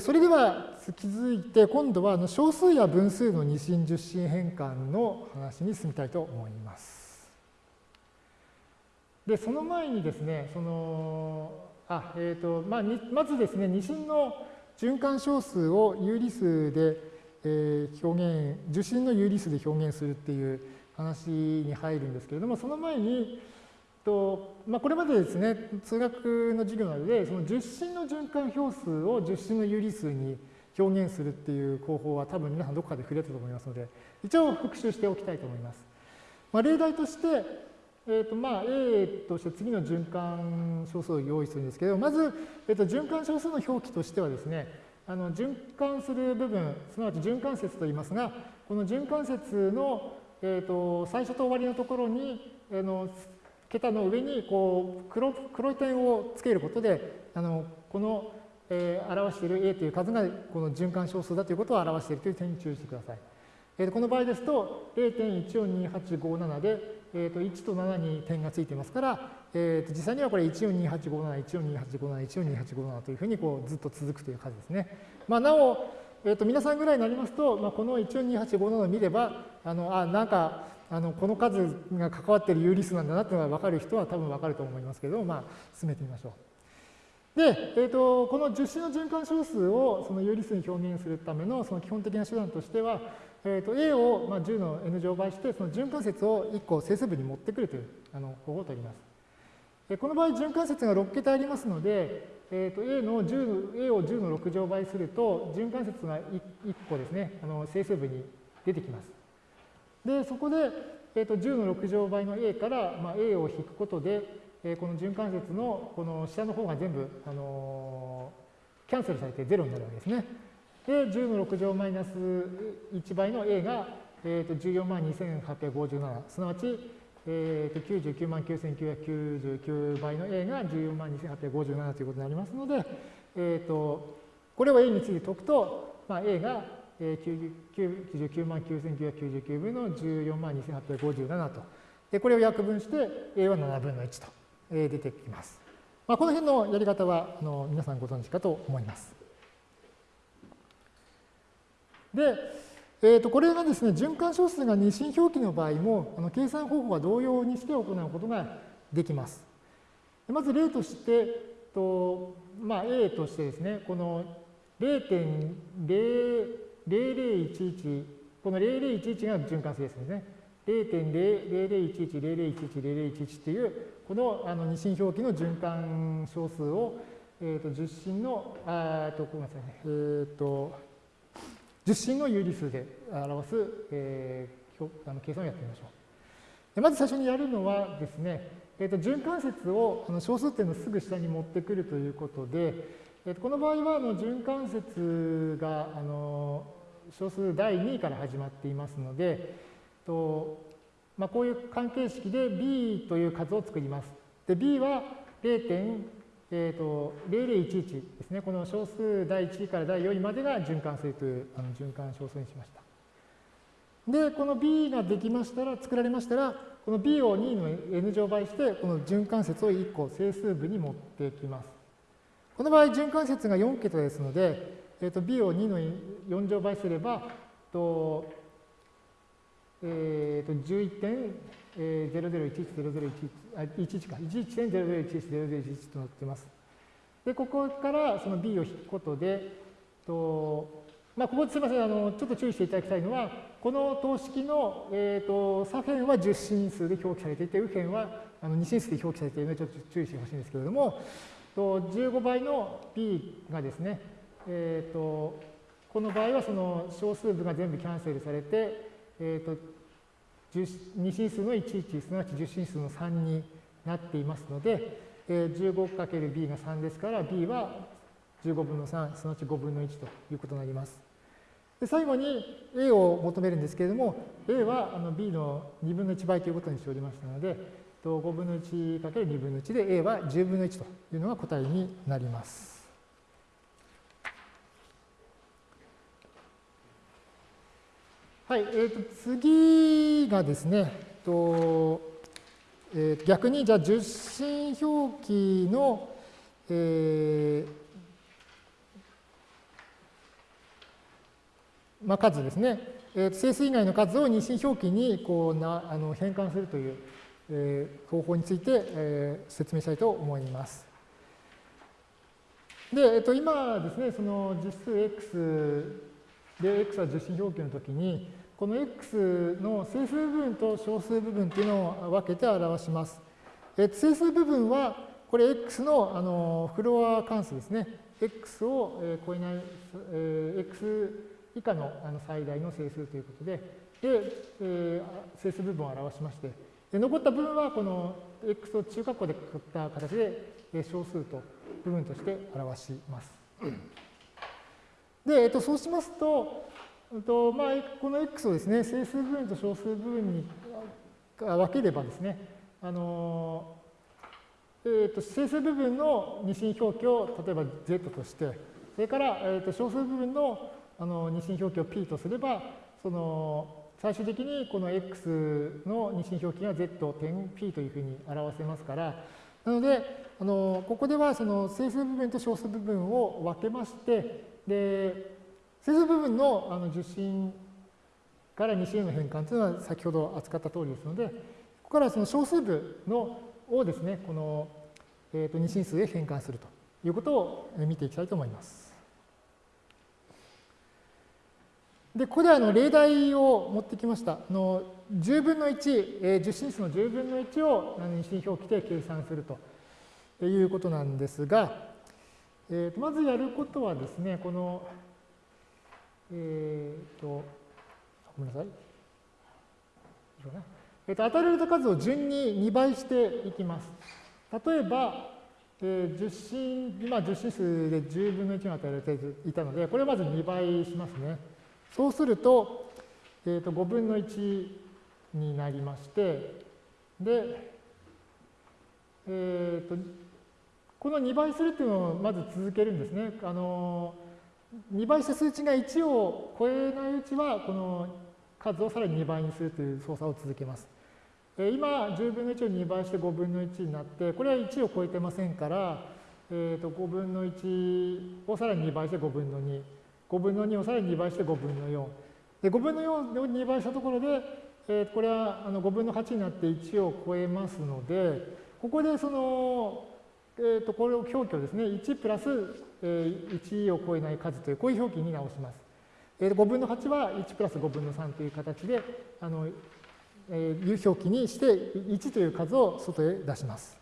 それでは続いて今度は小数や分数の二進十進変換の話に進みたいと思います。で、その前にですね、その、あ、えっ、ー、と、まあ、まずですね、二進の循環小数を有理数で、え、表現、受信の有理数で表現するっていう話に入るんですけれども、その前に、とまあ、これまでですね、数学の授業などで、その受信の循環表数を受信の有理数に表現するっていう方法は多分皆さんどこかで触れたと思いますので、一応復習しておきたいと思います。まあ、例題として、えーとまあ、A として次の循環小数を用意するんですけど、まず、えー、と循環小数の表記としてはですね、あの循環する部分、すなわち循環節と言いますが、この循環節の、えー、と最初と終わりのところに、あの桁の上にこう黒黒い点をつけることで、あのこの、えー、表している A という数がこの循環小数だということを表しているという点に注意してください。えー、この場合ですと0.142857で、えー、と1と7に点がついていますから、えー、と実際にはこれ142857、142857、142857というふうにこうずっと続くという数ですね。まあ、なお、えー、と皆さんぐらいになりますと、まあ、この142857を見れば、あのあなんかあのこの数が関わっている有理数なんだなというのが分かる人は多分分かると思いますけど、まあ、進めてみましょう。で、えーと、この樹脂の循環小数をその有理数に表現するためのその基本的な手段としては、えーと、A をまあ10の n 乗倍してその循環節を1個整数部に持ってくるというあの方法を取ります。この場合循環節が6桁ありますので、えーと、A, の10 A を10の6乗倍すると循環節が 1, 1個ですねあの整数部に出てきます。で、そこで、えー、と10の6乗倍の a から、まあ、a を引くことで、えー、この循環節のこの下の方が全部、あのー、キャンセルされて0になるわけですね。で、10の6乗マイナス1倍の a が、えー、と14万2857、すなわち、えー、と99万9999倍の a が14万2857ということになりますので、えー、とこれを a について解くと、まあ、a が99万9999分の14万2857と。で、これを約分して A は7分の1と出てきます。まあ、この辺のやり方はあの皆さんご存知かと思います。で、えー、とこれがですね、循環小数が二進表記の場合も、あの計算方法は同様にして行うことができます。まず例として、とまあ、A としてですね、この0.0 0011、この0011が循環性ですね。0.0011、0011、0011っていう、このあの二進表記の循環小数を、えっ、ー、と、十進の、あと、ごめんなさいね、えっ、ー、と、十進の有理数で表す、えー、あの計算をやってみましょう。まず最初にやるのはですね、えー、と循環節をあの小数点のすぐ下に持ってくるということで、えー、とこの場合はあの循環節があの小数第2位から始まっていますので、とまあ、こういう関係式で b という数を作ります。で、b は0.0011、ですね。この小数第1位から第4位までが循環するというあの循環小数にしました。で、この b ができましたら、作られましたら、この b を2の n 乗倍して、この循環節を1個整数部に持ってきます。この場合、循環節が4桁ですので、えー、と b を2の4乗倍すれば、とえー、と11.00110011か、11.00110011となっています。で、ここからその b を引くことで、とまあ、ここすみませんあの、ちょっと注意していただきたいのは、この等式の、えーと、左辺は10進数で表記されていて、右辺はあの2進数で表記されているので、ちょっと注意してほしいんですけれども、と15倍の b がですね、えーと、この場合はその小数部が全部キャンセルされて、えーと、2進数の11すなわち10進数の3になっていますので、えー、15×b が3ですから b は15分の3すなわち5分の1ということになります。で最後に a を求めるんですけれども a はあの b の2分の1倍ということにしておりましたので5分の 1×2 分の1で a は10分の1というのが答えになります。はい、えー、と次がですね、とえー、逆にじゃあ受信表記の、えまあ、数ですね、えー、整数以外の数を二進表記にこうなあの変換するという、えー、方法について、えー、説明したいと思います。で、えっと、今ですね、その実数 x で x は受信表記の時に、この x の整数部分と小数部分っていうのを分けて表します。え整数部分は、これ x のあのフロア関数ですね。x を超えない、え x 以下のあの最大の整数ということで、で、え整数部分を表しまして、で残った部分はこの x を中括弧で書った形で小数と部分として表します。で、えっと、そうしますと、とまあ、この x をですね、整数部分と小数部分に分ければですね、あのえーと、整数部分の二進表記を例えば z として、それから、えーと、小数部分のあの二進表記を p とすれば、その最終的にこの x の二進表記が z 点 p というふうに表せますから、なので、あのここではその整数部分と小数部分を分けまして、で整数部分のあの受信から二進への変換というのは先ほど扱った通りですので、ここからその小数部のをですね、この、えー、と二進数へ変換するということを見ていきたいと思います。で、ここであの例題を持ってきました。あの10分の1、えー、10進数の10分の1を二進表記で計算するということなんですが、えー、とまずやることはですね、この、えっ、ー、と、ごめんなさい。えー、と与えられた数を順に2倍していきます。例えば、えー、10進、今10進数で10分の1が与えられていたので、これをまず2倍しますね。そうすると、えー、と5分の1になりまして、で、えー、とこの2倍するっていうのをまず続けるんですね。あの2倍した数値が1を超えないうちは、この数をさらに2倍にするという操作を続けます。今、10分の1を2倍して5分の1になって、これは1を超えてませんから、えー、と5分の1をさらに2倍して5分の2、5分の2をさらに2倍して5分の4。で5分の4を2倍したところで、えー、これはあの5分の8になって1を超えますので、ここでその、えー、とこれを表記をですね、1プラス、え1を超えない数という、こういう表記に直します。えー、5分の8は1プラス5分の3という形で、あのえー、表記にして1という数を外へ出します。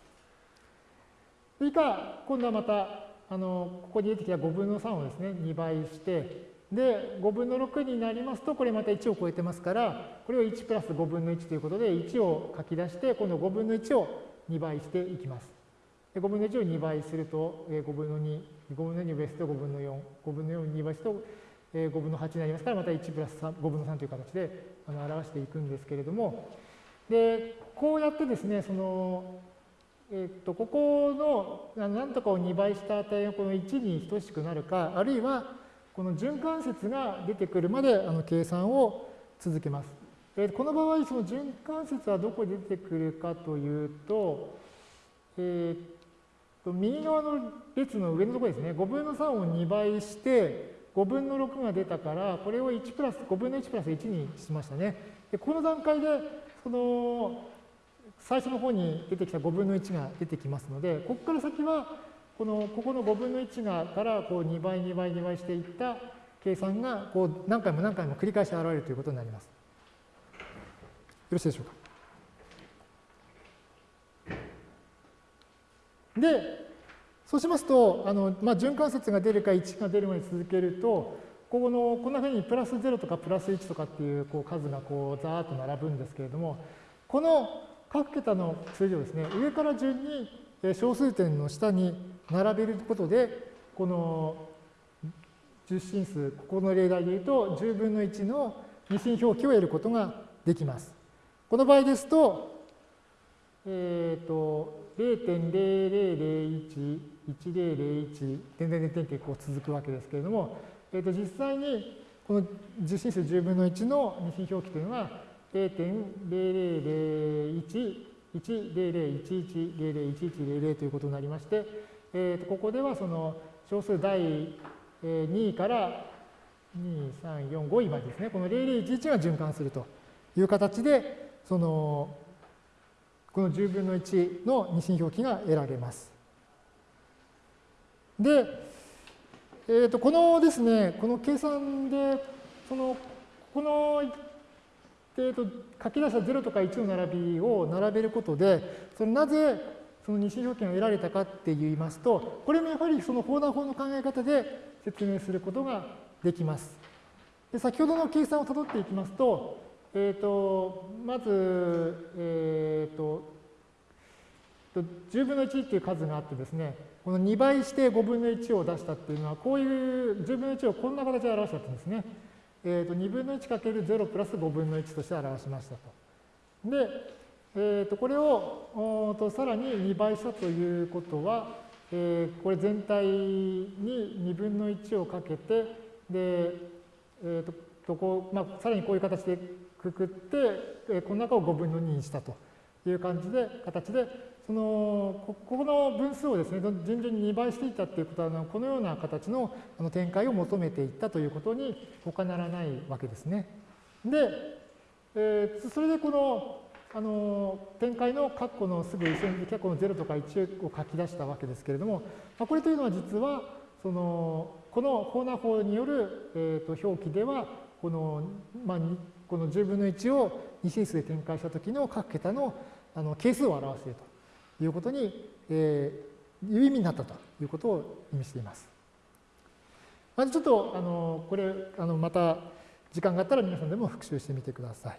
それか、今度はまた、あのここに出てきた5分の3をですね、2倍して、で、5分の6になりますと、これまた1を超えてますから、これを1プラス5分の1ということで、1を書き出して、今度5分の1を2倍していきます。で5分の1を2倍すると、5分の2、5分の2をベースと5分の4、5分の4を2倍すると、5分の8になりますから、また1プラス3 5分の3という形で表していくんですけれども、で、こうやってですね、その、えっと、ここの何とかを2倍した値がこの1に等しくなるか、あるいはこの循環節が出てくるまであの計算を続けます。えこの場合、その循環節はどこで出てくるかというと、え、っと右側の列の上のところですね、5分の3を2倍して、5分の6が出たから、これを1プラス、5分の1プラス1にしましたね。でこの段階で、その、最初の方に出てきた5分の1が出てきますので、ここから先は、この、ここの5分の1がからこう2倍、2倍、2倍していった計算が、こう何回も何回も繰り返し現れるということになります。よろしいでしょうか？で、そうしますと、あのまあ、循環節が出るか1が出るまで続けると、ここのこんなふうにプラス0とかプラス1とかっていうこう数がこうザーッと並ぶんですけれども、この各桁の数字をですね、上から順に小数点の下に並べることで、この十進数、ここの例題で言うと、10分の1の二進表記を得ることができます。この場合ですと、えっ、ー、と、0.0001 1001点々点ってこう続くわけですけれども、えー、と実際にこの受信数10分の1の二進表記というのは0.000110011001100ということになりまして、えー、とここではその小数第2位から2、3、4、5位までですね、この0011が循環するという形で、その、この10分の1の二進表記が得られます。で、えー、とこのですね、この計算で、その、この、えー、と書き出した0とか1の並びを並べることで、そのなぜその二進表記が得られたかって言いますと、これもやはりその横断法の考え方で説明することができます。で先ほどの計算をたどっていきますと、えーと、まず、えーと、10分の1っていう数があってですね、この2倍して5分の1を出したっていうのは、こういう10分の1をこんな形で表したんですね。えーと、2分の1かける0プラス5分の1として表しましたと。で、えー、とこれをとさらに2倍したということは、えー、これ全体に2分の1をかけて、で、えー、ととこうまあ、さらにこういう形でくくって、えー、この中を5分の2にしたという感じで、形で、そのここの分数をですね、順々に2倍していったということは、このような形のあの展開を求めていったということに他ならないわけですね。で、えー、それでこのあの展開の括弧のすぐ後ろに括弧の0とか1を書き出したわけですけれども、まあ、これというのは実はそのこのホーナー法による、えー、と表記ではこの,、まあ、この10分の1を2進数で展開した時の各桁のあの係数を表しているということに、えー、いう意味になったということを意味しています。まずちょっとあのこれあのまた時間があったら皆さんでも復習してみてください。